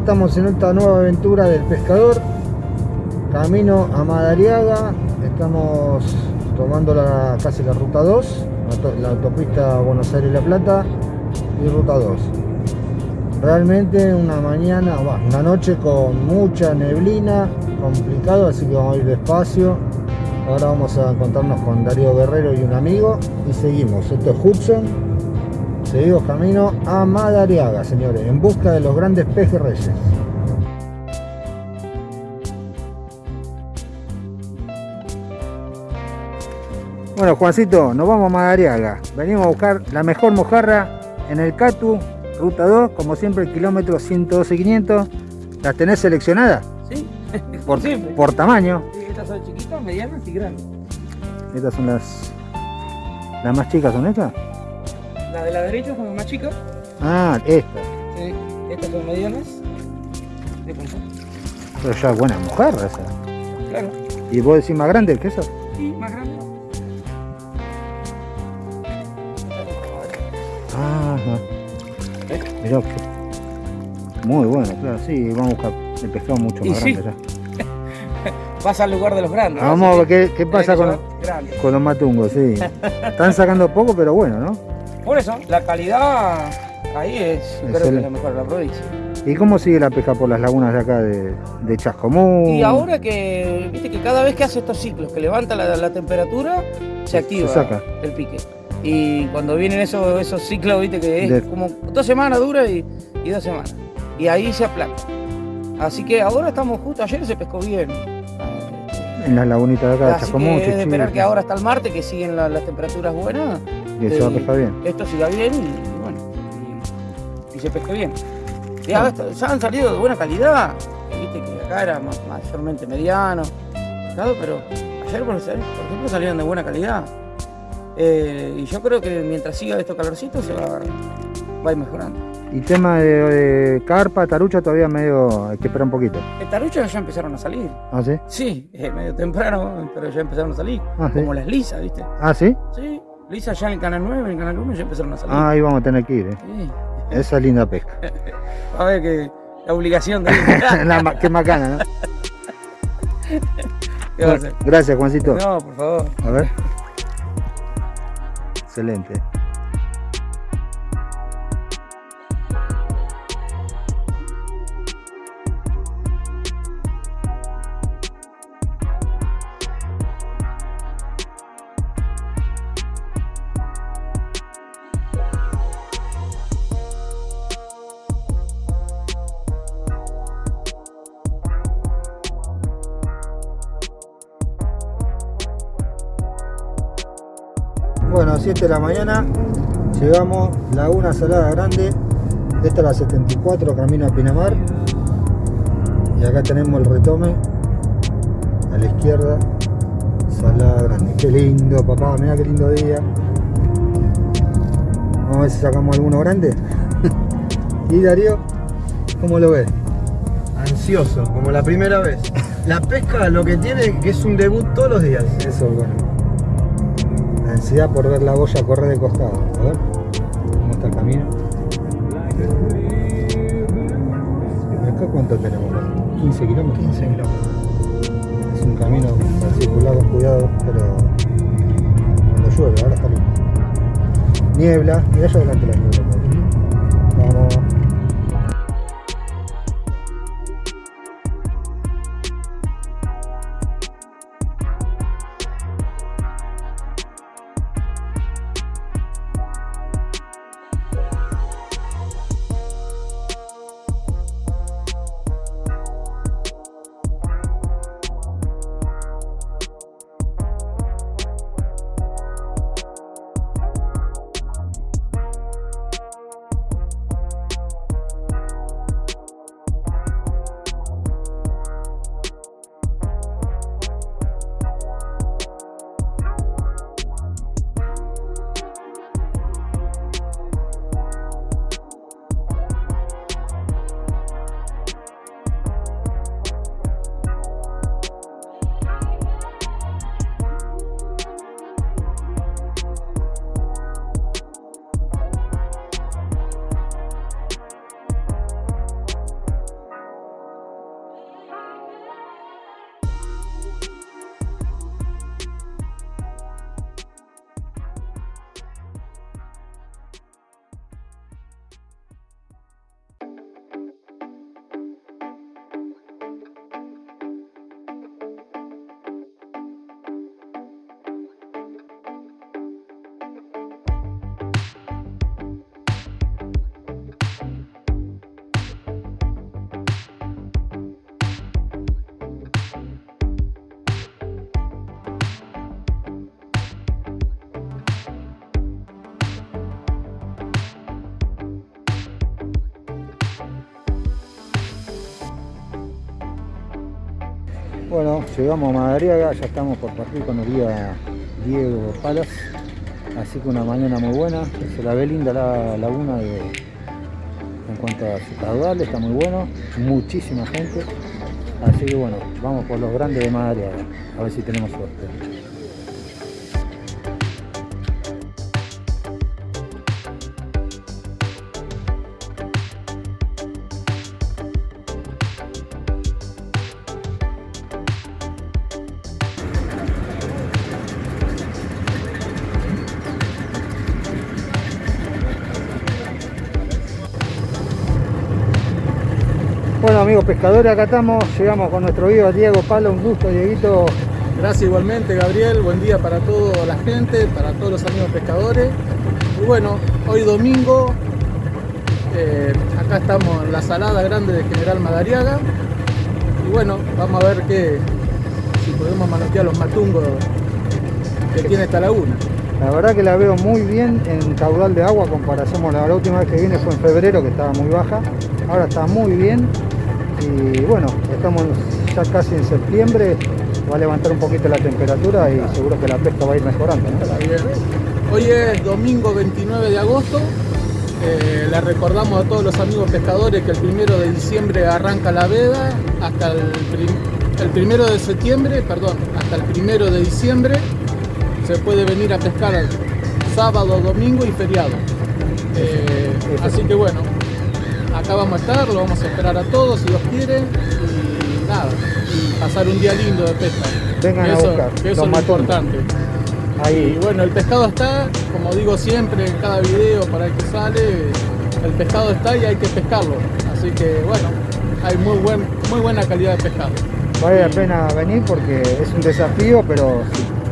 estamos en esta nueva aventura del pescador. Camino a Madariaga. Estamos tomando la, casi la ruta 2, la autopista Buenos Aires-La Plata y ruta 2. Realmente una mañana, una noche con mucha neblina, complicado, así que vamos a ir despacio. Ahora vamos a encontrarnos con Darío Guerrero y un amigo y seguimos. Esto es Hudson Seguimos camino a Madariaga, señores, en busca de los grandes pejes reyes. Bueno, Juancito, nos vamos a Madariaga. Venimos a buscar la mejor mojarra en el Catu, ruta 2, como siempre, el kilómetro 112-500. ¿Las tenés seleccionadas? Sí, por, por tamaño. Sí, estas son chiquitas, medianas y grandes. Estas son las... ¿Las más chicas son estas? La de la derecha son más chicas. Ah, estas. Sí, estas son medianas. De Pero ya buena mujer esa. Claro. ¿Y vos decís más grande que eso? Sí, más grande. Ah. Mirá Muy bueno, claro, sí, vamos a buscar el pescado mucho más grande ya. Vas al lugar de los grandes. Vamos a ver qué, pasa con, con los matungos, sí. Están sacando poco, pero bueno, ¿no? Por eso, la calidad ahí es, creo que la mejor de la provincia. ¿Y cómo sigue la pesca por las lagunas de acá de, de Chascomún? Y ahora que, viste que cada vez que hace estos ciclos, que levanta la, temperatura, se activa el pique. Y cuando vienen esos, esos ciclos, viste que es como dos semanas dura y, dos semanas. Y ahí se aplaca. Así que ahora estamos justo, ayer se pescó bien. En las lagunitas de acá de Chascomún, que es de esperar que ahora hasta el martes, que siguen las temperaturas buenas, y se va a pescar bien. Esto siga bien y, bueno, y, se pesque bien. Ya, han salido de buena calidad, viste que acá era mayormente mediano, pero ayer por, ejemplo salieron de buena calidad. Eh, y yo creo que mientras siga estos calorcitos se va, va a ir mejorando. Y tema de, carpa, tarucha todavía medio, hay que esperar un poquito. El tarucha ya empezaron a salir. ¿Ah, sí? Sí, medio temprano, pero ya empezaron a salir. Ah, como las lisas, ¿viste? ¿Ah, sí? Sí. Lisa ya en el canal 9, en el canal 1 ya empezaron a salir. Ah, ahí vamos a tener que ir, ¿eh? Sí. Esa es linda pesca. a ver que la obligación de la, Qué macana, ¿no? ¿Qué Gracias, Juancito. No, por favor. A ver. Excelente. 7 de la mañana, llegamos Laguna Salada Grande, esta es la 74, camino a Pinamar, y acá tenemos el retome, a la izquierda, Salada Grande, qué lindo papá, mira qué lindo día, vamos a ver si sacamos alguno grande, y Darío, ¿cómo lo ves? Ansioso, como la primera vez. La pesca lo que tiene que es un debut todos los días. Eso, bueno ansiedad por ver la boya correr de costado. A ver cómo está el camino. ¿Y acá cuánto tenemos? 15 kilómetros. 15 kilómetros. Es un camino para circular con cuidado, pero cuando llueve, ahora está lindo. Niebla, y allá adelante la niebla. Bueno, llegamos a Madariaga, ya estamos por partir con el guía Diego Palas. Así que una mañana muy buena, se la ve linda la laguna en cuanto a su caudal, está muy bueno, muchísima gente. Así que bueno, vamos por los grandes de Madariaga, a ver si tenemos suerte. Pescadores, acá estamos, llegamos con nuestro guía Diego Palo, un gusto Dieguito. Gracias igualmente Gabriel, buen día para toda la gente, para todos los amigos pescadores. Y bueno, hoy domingo, eh, acá estamos en la salada grande de General Madariaga. Y bueno, vamos a ver qué, si podemos manotear los matungos que tiene esta laguna. La verdad que la veo muy bien en caudal de agua, comparación la, la última vez que vine fue en febrero que estaba muy baja, ahora está muy bien y bueno, estamos ya casi en septiembre, va a levantar un poquito la temperatura y seguro que la pesca va a ir mejorando. Hoy es domingo 29 de agosto, eh, le recordamos a todos los amigos pescadores que el primero de diciembre arranca la veda hasta el, el primero de septiembre, perdón, hasta el primero de diciembre se puede venir a pescar sábado, domingo y feriado. Eh, así que bueno, acá vamos a estar, lo vamos a esperar a todos si Dios quiere y nada, y pasar un día lindo de pesca. Vengan eso, a buscar, que eso es lo importante. Ahí. Y bueno, el pescado está, como digo siempre en cada video para el que sale, el pescado está y hay que pescarlo. Así que bueno, hay muy, buen, muy buena calidad de pescado. Vale la pena venir porque es un desafío, pero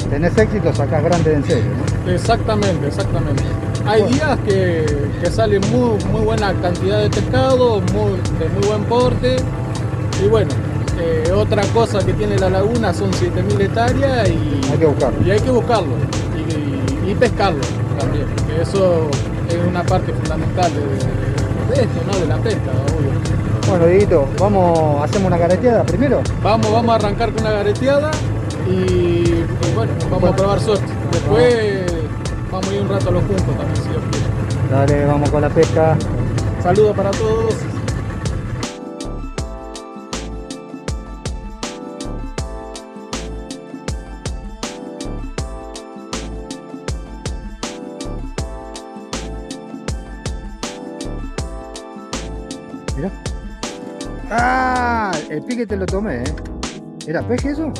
si tenés éxito sacás grande en serio. ¿no? Exactamente, exactamente. Hay días que, que sale muy, muy buena cantidad de pescado, muy, de muy buen porte. Y bueno, eh, otra cosa que tiene la laguna son 7.000 hectáreas y Hay que buscarlo. y hay que buscarlo y, y- y pescarlo también. que eso es una parte fundamental de, de esto, ¿no? De la pesca, obvio. Bueno, Dieguito, vamos, hacemos una careteada primero. Vamos, vamos a arrancar con una gareteada y, y bueno, vamos a probar suerte. Después vamos a ir un rato a los juntos también, si Dios quiere. Dale, vamos con la pesca. Saludos para todos. Mira. ¡Ah! El pique te lo tomé, ¿eh? ¿Era peje eso?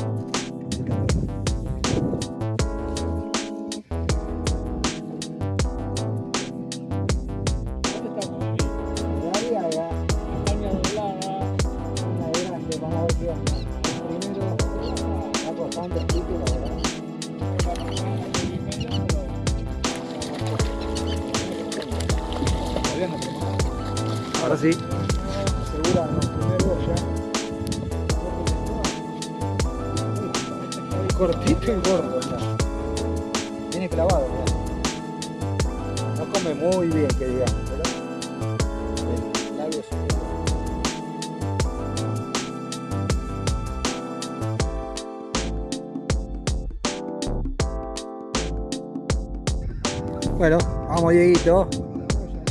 Bueno, vamos Dieguito.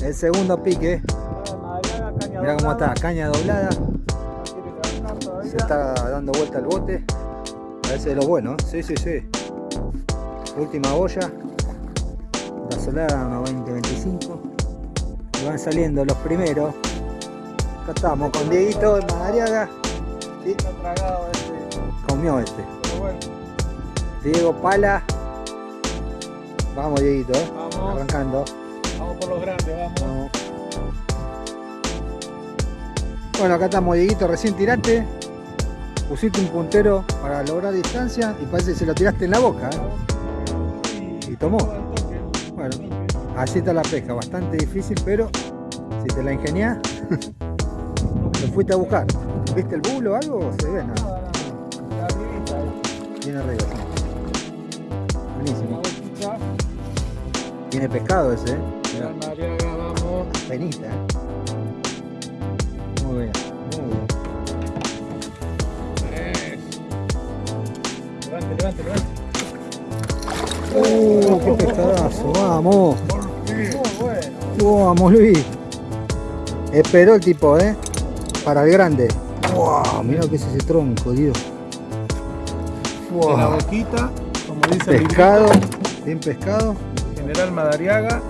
El segundo pique. Mira cómo está, caña doblada. Se está dando vuelta el bote. Parece de lo bueno, ¿eh? sí, sí, sí. Última boya. La solada unos 20, 25. Y van saliendo los primeros. Acá estamos con Dieguito en Madariaga. Sí, comió este. Diego Pala. Vamos Dieguito, ¿eh? Vamos. Arrancando. Vamos por los grandes, vamos. Vamos. Bueno, acá estamos, Dieguito, recién tiraste. Pusiste un puntero para lograr distancia y parece que se lo tiraste en la boca. ¿eh? Y tomó. Bueno, así está la pesca, bastante difícil, pero si te la ingeniás, lo fuiste a buscar. ¿Viste el bulo o algo? Se ve, nada. Tiene arriba, sí. Buenísimo. Tiene pescado ese, ¿eh? Mirá. Vamos. Penita. Muy bien, muy bien. Levante, levante, levante. Uh, qué pescadazo, vamos. Vamos, Luis. Esperó el tipo, ¿eh? Para el grande. Wow, mira que es ese tronco, Dios. De la boquita, como dice Pescado, bien pescado. General Madariaga.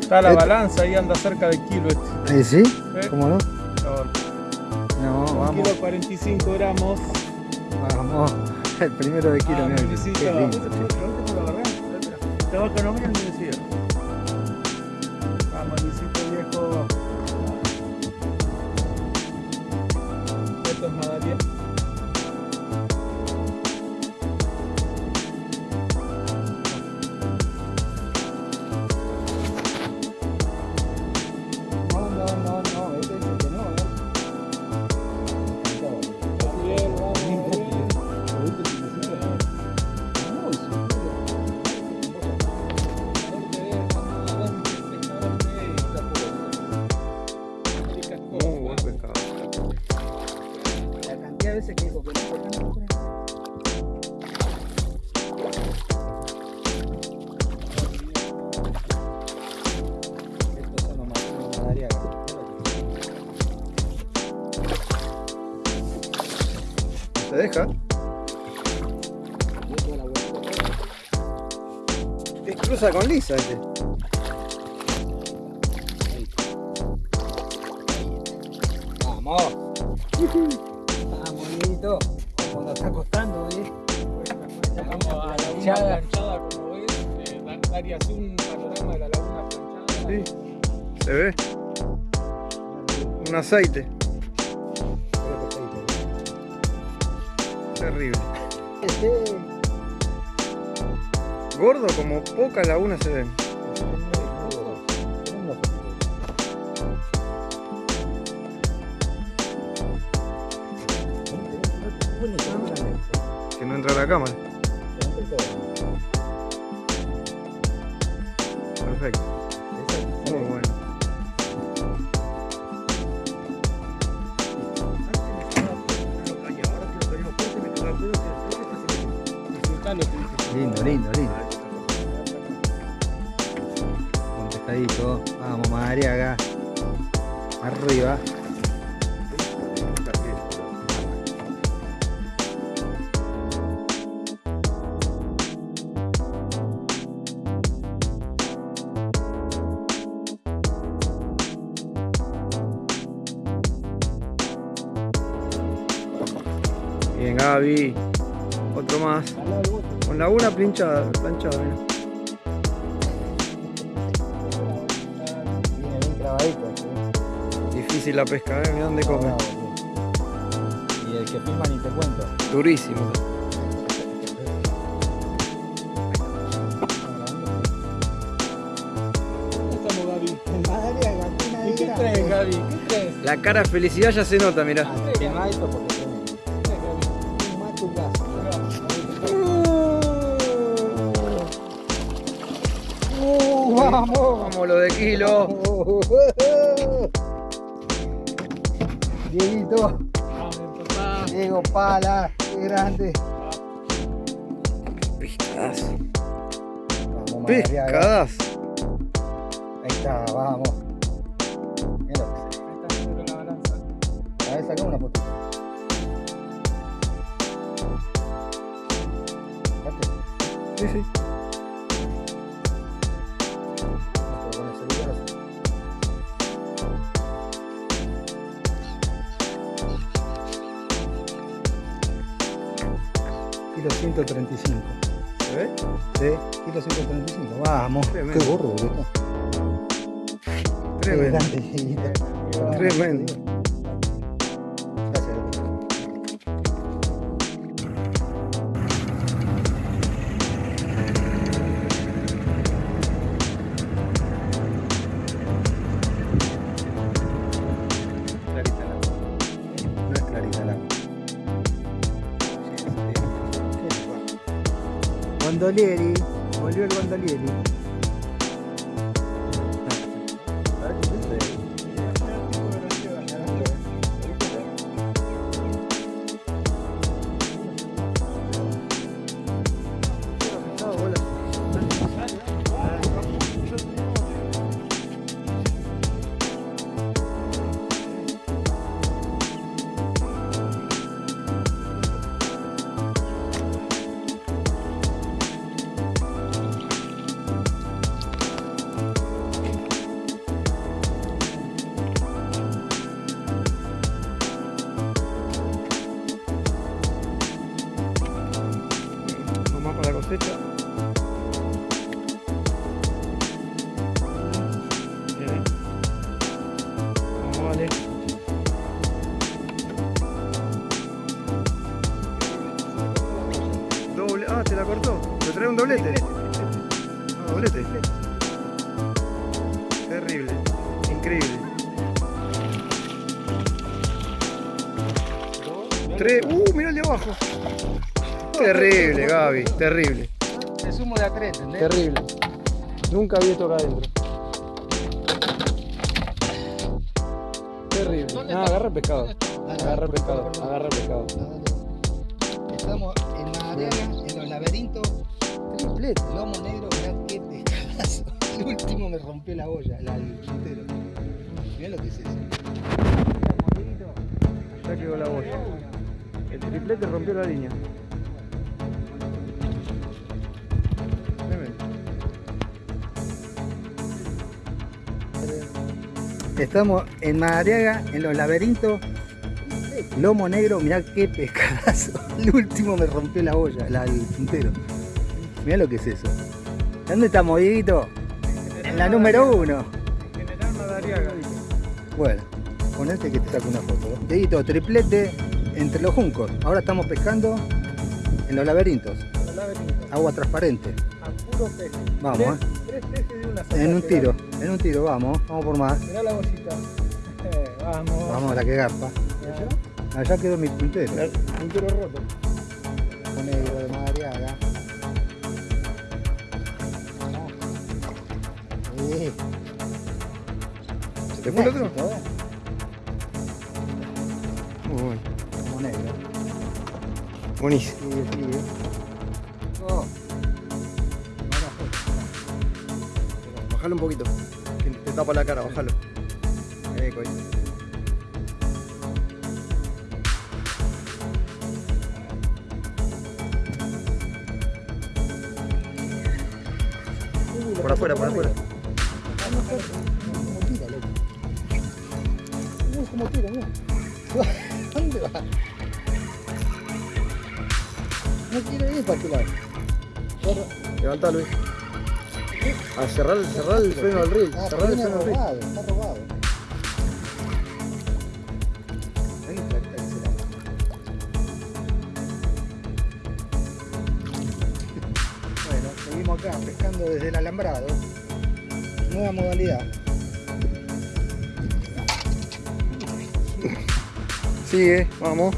Está la Este- balanza, ahí anda cerca del kilo este. ¿Eh, ¿Sí? ¿eh? ¿Cómo no? No, Un vamos. kilo 45 gramos. Vamos. El primero de kilo, Ah, mira, lindo. Te va economía en lisa este. Vamos. Vamos, Dieguito. Como nos está costando, ¿eh? Vamos a la laguna Planchada. como ves. Eh, Darías un panorama de la laguna planchada. Sí. ¿Se ve? Un aceite. Terrible. Gordo como pocas lagunas se ven. Que no entra la cámara. Gaby. Otro más. Con laguna planchada, planchada, mira. Difícil la pesca, ¿eh? Mira dónde come. Y el que filma ni te cuento. Durísimo. ¿Cómo estamos, Gaby? Madariaga, ¿Y qué traes, Gaby? ¿Qué traes? La cara de felicidad ya se nota. Filma esto porque vamos. Lo de kilo. Dieguito. Diego Pala, qué grande. Pescadas. Vamos. Pescadas. Ahí está, vamos. Mira lo que se- Ahí está sobre la balanza. A ver, saca una. Fíjate, Sí, sí. 135. ¿Se ve? Sí, kilo 135. Vamos. Tremendo. Qué gordo, boludo. Tremendo. Tremendo. gondolieri voglio il gondolieri doblete. No, doblete. Terrible. Increíble. Tres. Uh, mirá el de abajo. Terrible, Gaby. Terrible. Se sumo de a tres, ¿entendés? Terrible. Nunca vi esto acá adentro. Terrible. No, agarra pescado. Agarra pescado. Agarra pescado. Estamos en Madariaga, en los laberintos. Triplete. Lomo negro, mirá qué pescadazo. El último me rompió la olla, la, el puntero. Mirá lo que es eso. Ya quedó la boya. El triplete rompió la línea. Estamos en Madariaga, en los laberintos. Lomo negro, mirá qué pescadazo. El último me rompió la olla, la, el puntero. Mirá lo que es eso. ¿Dónde estamos, Dieguito? En la número uno. General Madariaga. Bueno, ponete que te saco una foto. Dieguito, triplete entre los juncos. Ahora estamos pescando en los laberintos. Agua transparente. A puro peje. Vamos, Tres- eh. Tres pejes de una sola. En un tiro, en un tiro, vamos, vamos por más. Mirá la bollita. Eh, vamos. Vamos a la que garpa. Allá quedó mi puntero. El puntero roto. Negro de madreada. Sí. ¿Se te fue el otro? Uy. Como negro. Buenísimo. Sí. Eh. Oh. Bájalo un poquito. Te tapa la cara, bájalo. Por afuera, por afuera. Como tira, loco. Uy, tira, mira. ¿Dónde va? No quiere ir para aquel lado. Levanta, Luis. A cerrar, cerrar el freno del. Ah, Cerrar el freno del reel. Nueva modalidad. Sigue. Vamos,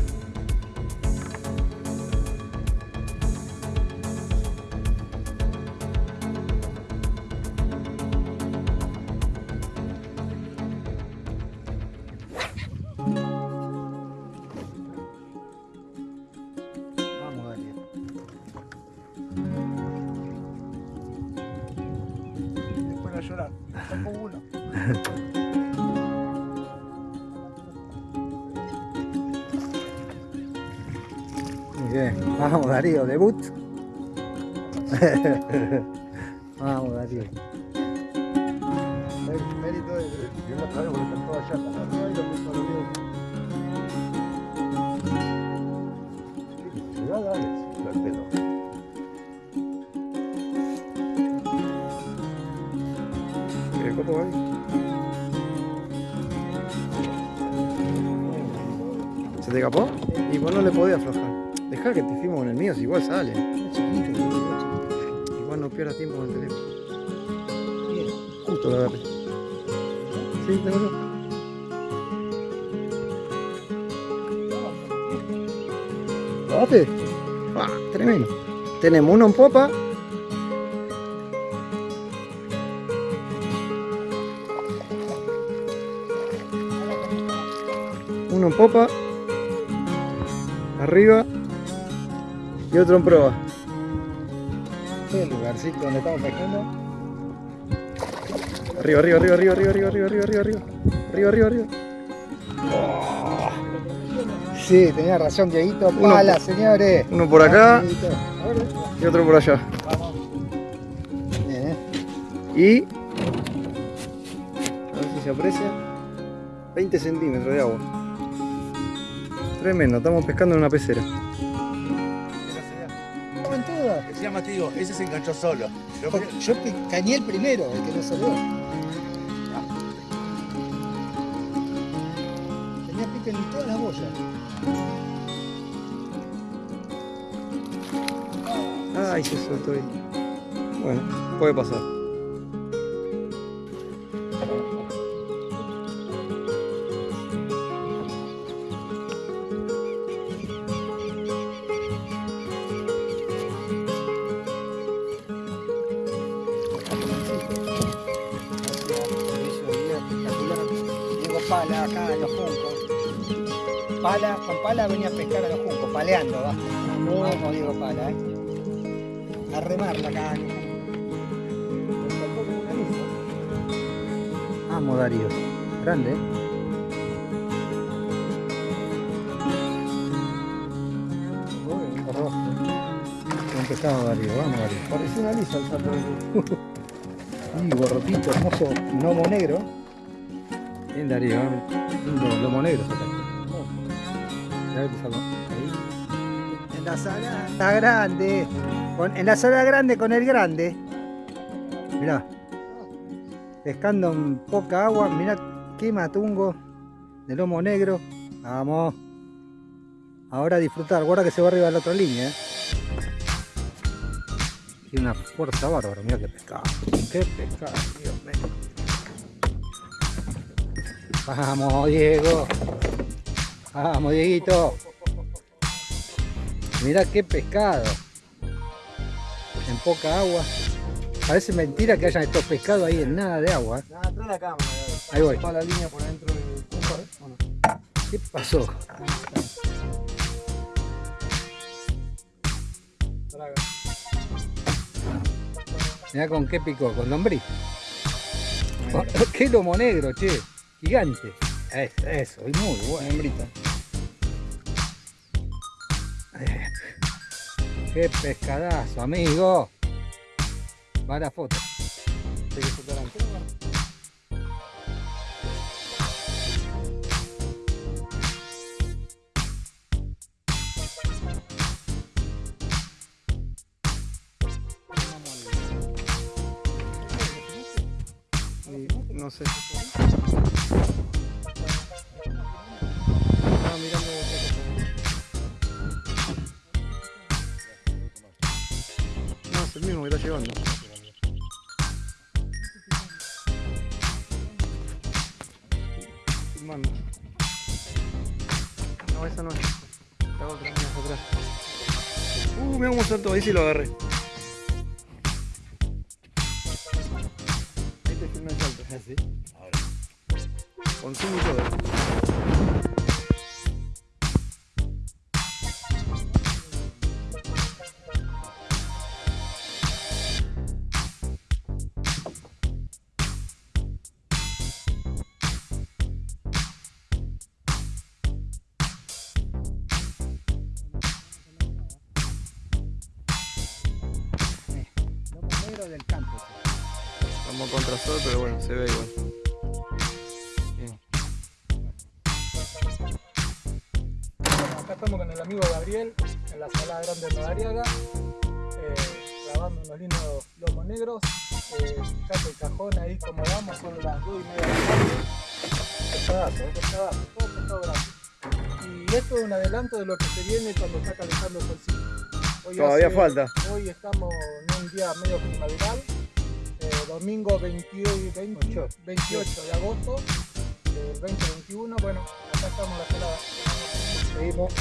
Vamos, Darío, debut. Vamos, Darío. Igual sale. Igual no pierdas tiempo con el. Justo lo agarré. Sí, tengo ¿Lo bate? Ah, tremendo. Tenemos uno en popa. Uno en popa. Arriba. Y otro en proa. Este es el lugarcito donde estamos pescando. Arriba, arriba, arriba, arriba, arriba, arriba, arriba, arriba, arriba, arriba. Arriba, arriba, arriba. Sí, tenía razón, Dieguito. Uno Pala, señores. Uno por acá y otro por allá. Bien, ¿eh? Y. A ver si se aprecia. 20 centímetros de agua. Tremendo, estamos pescando en una pecera. Ese se enganchó solo. Yo- Yo cañé el primero, el que no salió. Tenía pique en todas las bollas. Ay, se soltó ahí. Bueno, puede pasar. Venía a pescar a los juncos, paleando, va. Vamos, Diego Pala, eh. A remarla acá. Amo Darío. Grande, ¿eh? Buen pescado Darío, vamos Darío. Pareció una lisa el salto. Y borrotito, hermoso gnomo negro. Bien Darío, ¿eh? lindo lomo negro sacaste. En la sala grande. En la sala grande con el grande. Mirá. Pescando en poca agua, mirá qué matungo de lomo negro. Vamos. Ahora disfrutar, guarda que se va arriba de la otra línea. ¿eh? Tiene una fuerza bárbara, mira qué pescado. Qué pescado, Dios mío. Vamos, Diego. Vamos, Dieguito. Mira qué pescado. En poca agua. Parece mentira que hayan estos pescados ahí en nada de agua. ¿eh? Nada, la cámara. Ahí voy. La línea por dentro ¿eh? ¿Qué pasó? Mirá con qué picó, con lombriz. Qué lomo negro, che. Gigante. Eso, eso, y muy bueno. Hembrita. Qué pescadazo, amigo. Va la foto. No sé. Saltó, ahí sí lo agarré. Ahí te filmé el salto. ¿Así? Con zoom y en la sala grande de Madariaga, eh, grabando unos lindos lomos negros. Eh, fijate el cajón ahí como vamos, son las 2 y media de la tarde. Todo. Y esto es un adelanto de lo que se viene cuando está calentando el solcito. Hoy Todavía hace- falta. Hoy estamos en un día medio primaveral, eh, domingo 28, 20 28 de agosto del 2021. Bueno, acá estamos en la celada. Seguimos.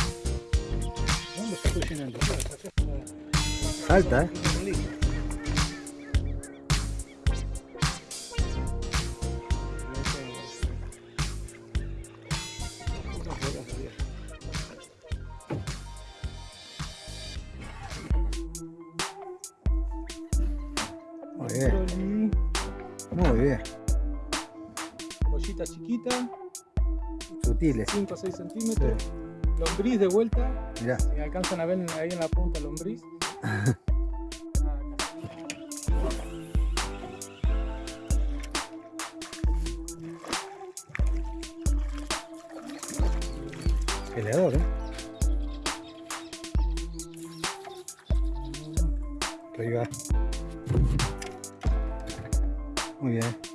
¿Dónde está cocinando? Salta, eh. Muy bien, muy bien. Bollita chiquita, Sutiles. 5 o 6 centímetros. Lombriz de vuelta. Mirá. Si alcanzan a ver ahí en la punta lombriz. Peleador, ¿eh? Ahí va. Muy bien.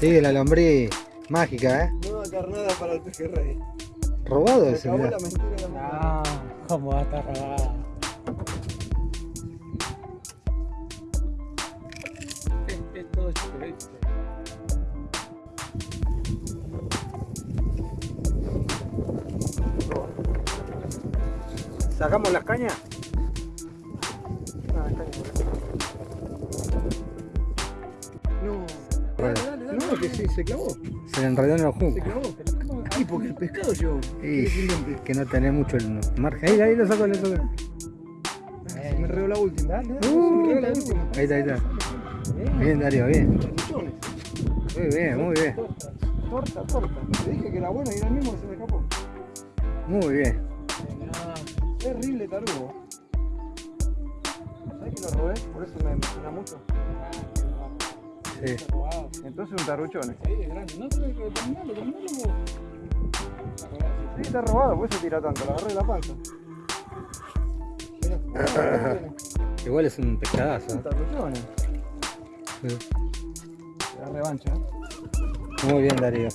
Sí, la lombriz mágica, ¿eh? Nueva carnada para el pejerrey. Robado Se ese, acabó mirá. la mentira de la mujer. Ah, cómo va a estar robado. Es, es todo. ¿Sacamos las cañas? Se clavó. se le enredó en los Se juncos. clavó. Ay, porque el pescado yo. Que no tenés mucho el margen. Ahí, ahí lo saco, lo saco. Se me enredó la última. Uh, se me enredó la última. Ahí está, ahí está. Bien, Darío, bien. Muy bien, muy bien. Torta, torta. Te dije que era bueno y era el mismo que se me escapó. Muy bien. Terrible tarugo. ¿Sabes que lo robé? Por eso me emociona mucho. Sí. Entonces un tarruchón. Sí, es grande. No, pero que terminalo, terminalo vos. Sí, está robado, por eso tira tanto. Lo agarré de la panza. Igual es un pescadazo. ¿eh? tarruchones. Sí. La revancha. ¿eh? Muy bien, Darío.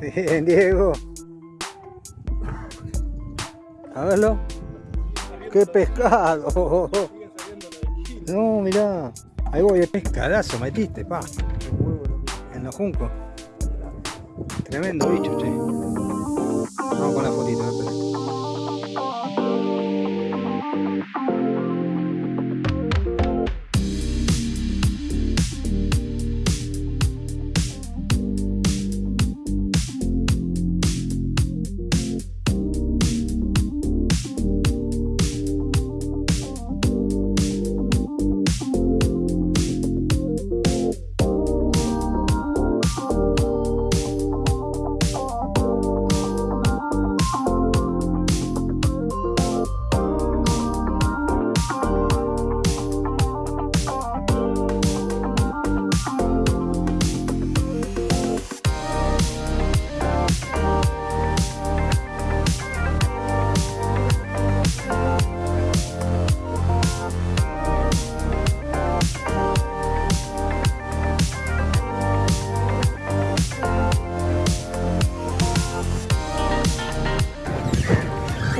Bien, Diego. A verlo. ¡Qué pescado! No, mirá. Ahí voy, el pescadazo metiste, pa. En los juncos. Tremendo bicho, che. Vamos con la fotito,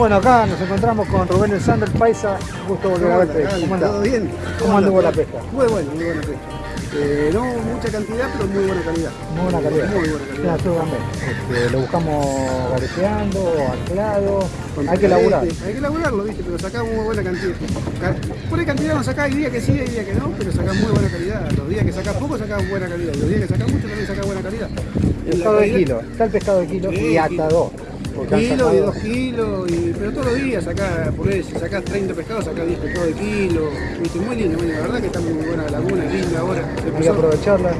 Bueno, acá nos encontramos con Rubén el Sander Paisa. Gusto volver a verte. ¿Cómo andás? ¿Todo bien? ¿Cómo anduvo la pesca? Muy bueno, muy buena pesca. Eh, no mucha cantidad, pero muy buena calidad. Muy buena calidad. Muy buena calidad. también. Este, lo buscamos gareteando, anclado. Con Hay que laburar. Hay que laburarlo, viste, pero sacamos muy buena cantidad. Ca- Por ahí cantidad no sacás, hay días que sí, hay días que no, pero sacás muy buena calidad. Los días que sacás poco, sacás buena calidad. Los días que sacás mucho, también sacás buena calidad. Pescado de kilo. Está el pescado de kilo Sí, y hasta dos. Kilo y dos kilos, y, pero todos los días sacás, por eso, sacás 30 pescados, sacás 10 pescados de kilo. Viste, muy lindo, muy lindo. La verdad que está muy buena la laguna, linda ahora. Hay que Empezó, aprovecharla.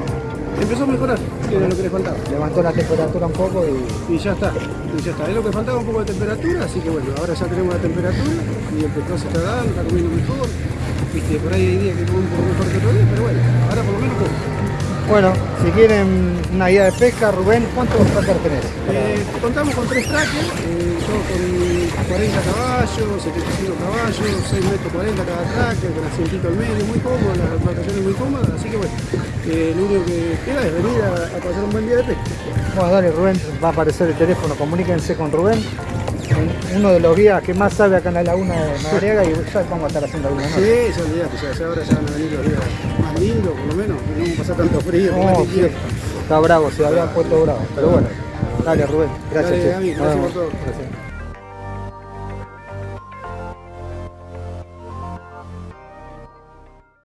empezó a mejorar, que era lo que le faltaba. Levantó la temperatura un poco y Y ya está, y ya está. Es lo que faltaba un poco de temperatura, así que bueno, ahora ya tenemos la temperatura y el pescado se está dando, está comiendo mejor. Viste, por ahí hay días que come un poco mejor que otro día, pero bueno, ahora por lo menos come. Bueno, si quieren una guía de pesca, Rubén, ¿cuántos trackers tenés? Eh, contamos con tres trackers, eh, yo con 40 caballos, 75 caballos, 6 metros 40 cada tracker, con asientito al medio, muy cómodo, las embarcaciones muy cómodas, así que bueno, eh, lo único que queda es venir a, a pasar un buen día de pesca. Bueno, dale, Rubén, va a aparecer el teléfono, comuníquense con Rubén, uno de los guías que más sabe acá en la laguna de Madariaga y ya vamos a estar haciendo alguna nota. Sí, ya olvidate, ya, ya ahora ya van a venir los días más lindos, por lo menos, que no vamos a pasar tanto frío. No, sí, está bravo, se había puesto bravo, pero bueno, dale Rubén, gracias. Dale, che. Gaby, Nos gracias vemos. por todo. Gracias.